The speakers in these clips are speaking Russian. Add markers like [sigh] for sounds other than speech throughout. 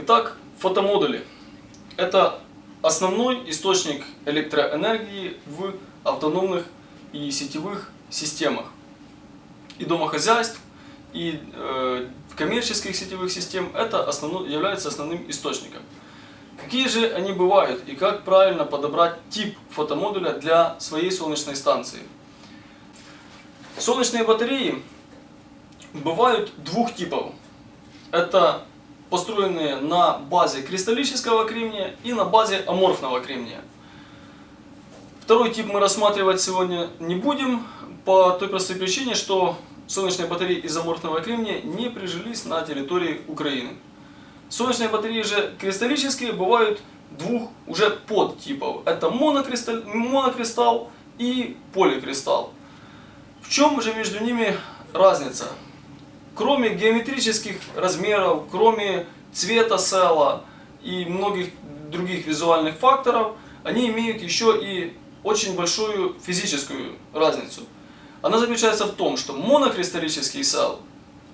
Итак, фотомодули. Это основной источник электроэнергии в автономных и сетевых системах. И домохозяйств, и э, коммерческих сетевых систем это основной, является основным источником. Какие же они бывают и как правильно подобрать тип фотомодуля для своей солнечной станции? Солнечные батареи бывают двух типов. Это построенные на базе кристаллического кремния и на базе аморфного кремния. Второй тип мы рассматривать сегодня не будем, по той простой причине, что солнечные батареи из аморфного кремния не прижились на территории Украины. Солнечные батареи же кристаллические бывают двух уже подтипов. Это монокристалл, монокристалл и поликристалл. В чем же между ними разница? Кроме геометрических размеров, кроме цвета села и многих других визуальных факторов, они имеют еще и очень большую физическую разницу. Она заключается в том, что монокристаллический сел,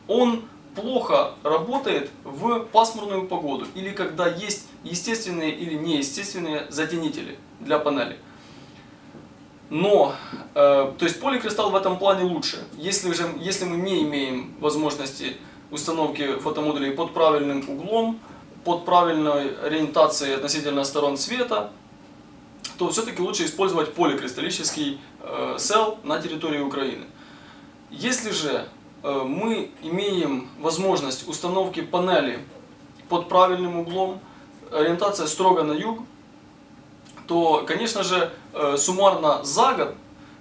он плохо работает в пасмурную погоду или когда есть естественные или неестественные затенители для панели. Но, э, то есть поликристалл в этом плане лучше. Если, же, если мы не имеем возможности установки фотомодулей под правильным углом, под правильной ориентацией относительно сторон света, то все-таки лучше использовать поликристаллический э, сел на территории Украины. Если же э, мы имеем возможность установки панели под правильным углом, ориентация строго на юг, то, конечно же, э, суммарно за год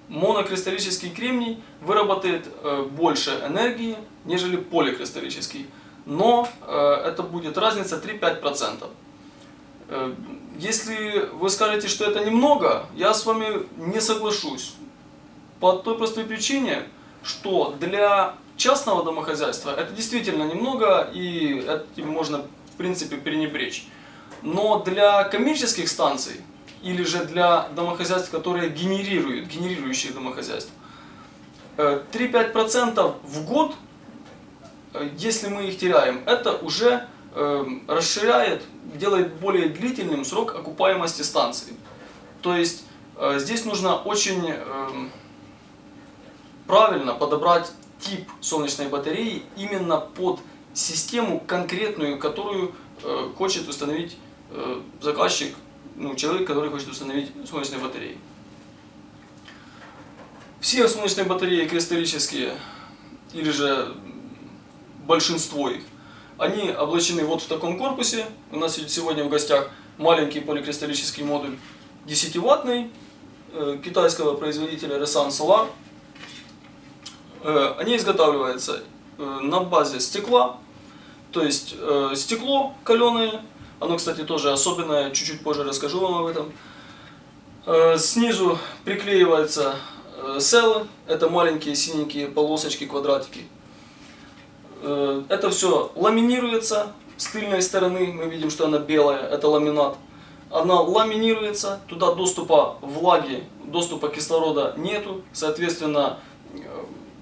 монокристаллический кремний выработает э, больше энергии, нежели поликристаллический. Но э, это будет разница 3-5%. Если вы скажете, что это немного, я с вами не соглашусь. По той простой причине, что для частного домохозяйства это действительно немного, и этим можно в принципе пренебречь. Но для коммерческих станций или же для домохозяйств, которые генерируют, генерирующие домохозяйства. 3-5% э, в год, э, если мы их теряем, это уже э, расширяет, делает более длительным срок окупаемости станции. То есть здесь нужно очень правильно подобрать тип солнечной батареи именно под систему конкретную, которую хочет установить заказчик ну, человек, который хочет установить солнечные батареи. Все солнечные батареи кристаллические, или же большинство их, они облачены вот в таком корпусе. У нас сегодня в гостях маленький поликристаллический модуль 10-ваттный э, китайского производителя Resan Solar. Э, они изготавливаются э, на базе стекла, то есть стекло каленое оно, кстати, тоже особенное, чуть-чуть позже расскажу вам об этом. Э, снизу приклеиваются э, селы, это маленькие синенькие полосочки, квадратики. Э, это все ламинируется с тыльной стороны, мы видим, что она белая, это ламинат. Она ламинируется, туда доступа влаги, доступа кислорода нету, соответственно,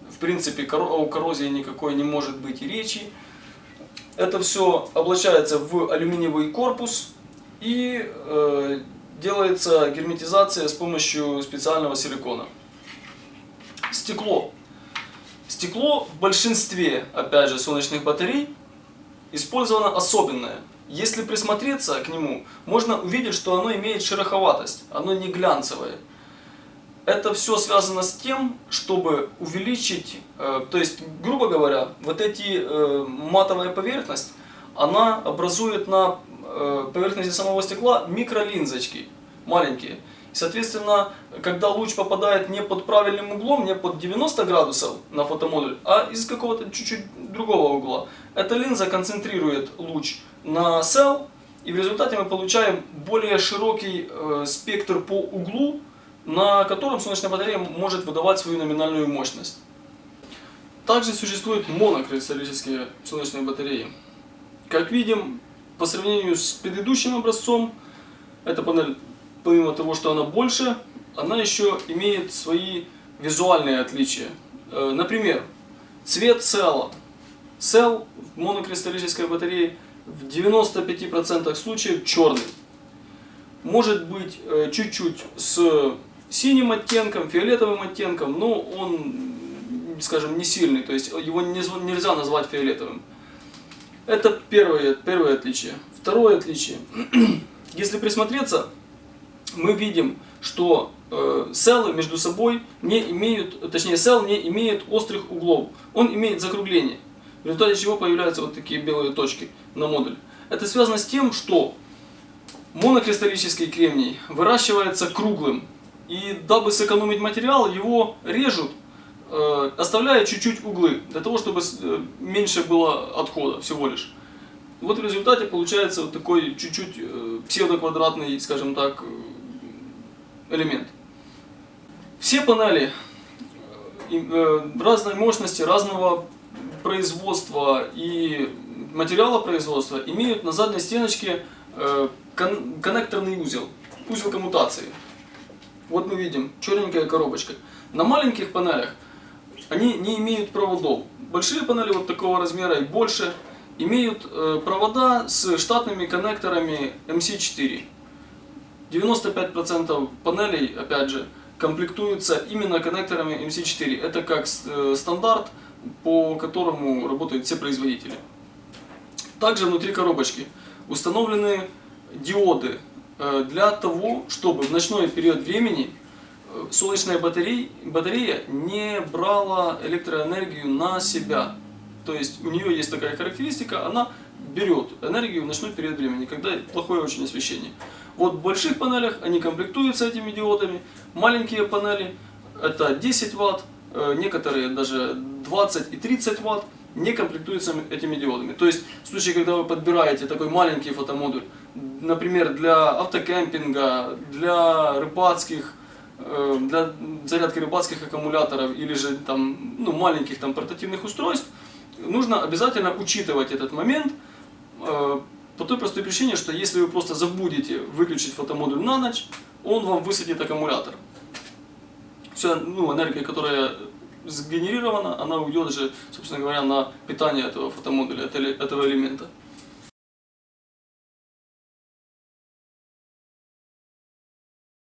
в принципе, о коррозии никакой не может быть и речи. Это все облачается в алюминиевый корпус и э, делается герметизация с помощью специального силикона. Стекло. Стекло в большинстве, опять же, солнечных батарей использовано особенное. Если присмотреться к нему, можно увидеть, что оно имеет шероховатость, оно не глянцевое. Это все связано с тем, чтобы увеличить, э, то есть, грубо говоря, вот эти э, матовая поверхность, она образует на э, поверхности самого стекла микролинзочки, маленькие. Соответственно, когда луч попадает не под правильным углом, не под 90 градусов на фотомодуль, а из какого-то чуть-чуть другого угла, эта линза концентрирует луч на сел, и в результате мы получаем более широкий спектр по углу, на котором солнечная батарея может выдавать свою номинальную мощность. Также существуют монокристаллические солнечные батареи. Как видим, по сравнению с предыдущим образцом, эта панель, помимо того, что она больше, она еще имеет свои визуальные отличия. Э, например, цвет села. Сел в монокристаллической батарее в 95% случаев черный. Может быть э, чуть-чуть с синим оттенком, фиолетовым оттенком, но он, скажем, не сильный, то есть его нельзя назвать фиолетовым. Это первое, первое отличие. Второе отличие. [clears throat] Если присмотреться, мы видим, что э, селы между собой не имеют, точнее сел не имеет острых углов. Он имеет закругление, в результате чего появляются вот такие белые точки на модуле. Это связано с тем, что монокристаллический кремний выращивается круглым. И дабы сэкономить материал, его режут, э, оставляя чуть-чуть углы, для того, чтобы э, меньше было отхода всего лишь. Вот в результате получается вот такой чуть-чуть э, псевдоквадратный, скажем так, э, элемент. Все панели э, разной мощности, разного производства и материала производства имеют на задней стеночке коннекторный узел, узел коммутации. Вот мы видим черненькая коробочка. На маленьких панелях они не имеют проводов. Большие панели вот такого размера и больше – имеют э, провода с штатными коннекторами MC4. 95% панелей, опять же, комплектуются именно коннекторами MC4. Это как э, стандарт, по которому работают все производители. Также внутри коробочки установлены диоды для того, чтобы в ночной период времени солнечная батарея, батарея не брала электроэнергию на себя. То есть у нее есть такая характеристика, она берет энергию в ночной период времени, когда плохое очень освещение. Вот в больших панелях они комплектуются этими диодами, маленькие панели это 10 Вт, э, некоторые даже 20 и 30 Вт не комплектуются этими диодами. То есть в случае, когда вы подбираете такой маленький фотомодуль, например, для автокемпинга, для рыбацких, э, для зарядки рыбацких аккумуляторов или же там, ну, маленьких там, портативных устройств, нужно обязательно учитывать этот момент, э, по той простой причине, что если вы просто забудете выключить фотомодуль на ночь, он вам высадит аккумулятор. Вся ну, энергия, которая сгенерирована, она уйдет же, собственно говоря, на питание этого фотомодуля, этого элемента.